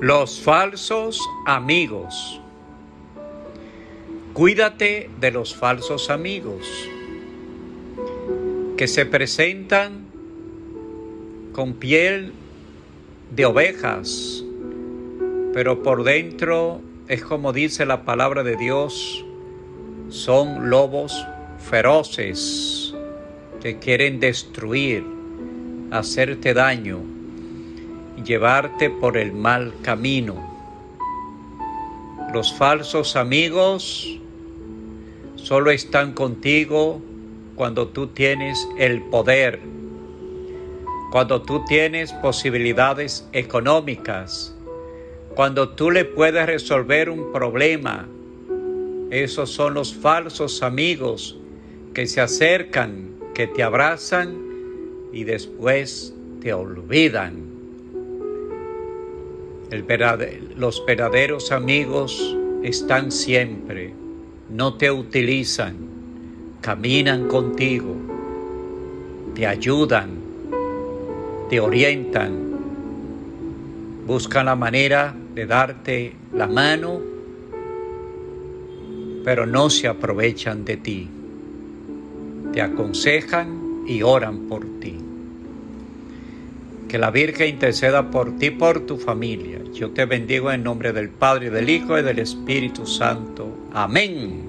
Los falsos amigos. Cuídate de los falsos amigos que se presentan con piel de ovejas, pero por dentro es como dice la palabra de Dios, son lobos feroces que quieren destruir, hacerte daño llevarte por el mal camino. Los falsos amigos solo están contigo cuando tú tienes el poder, cuando tú tienes posibilidades económicas, cuando tú le puedes resolver un problema. Esos son los falsos amigos que se acercan, que te abrazan y después te olvidan los verdaderos amigos están siempre, no te utilizan, caminan contigo, te ayudan, te orientan, buscan la manera de darte la mano, pero no se aprovechan de ti, te aconsejan y oran por ti. Que la Virgen interceda por ti, por tu familia. Yo te bendigo en nombre del Padre, del Hijo y del Espíritu Santo. Amén.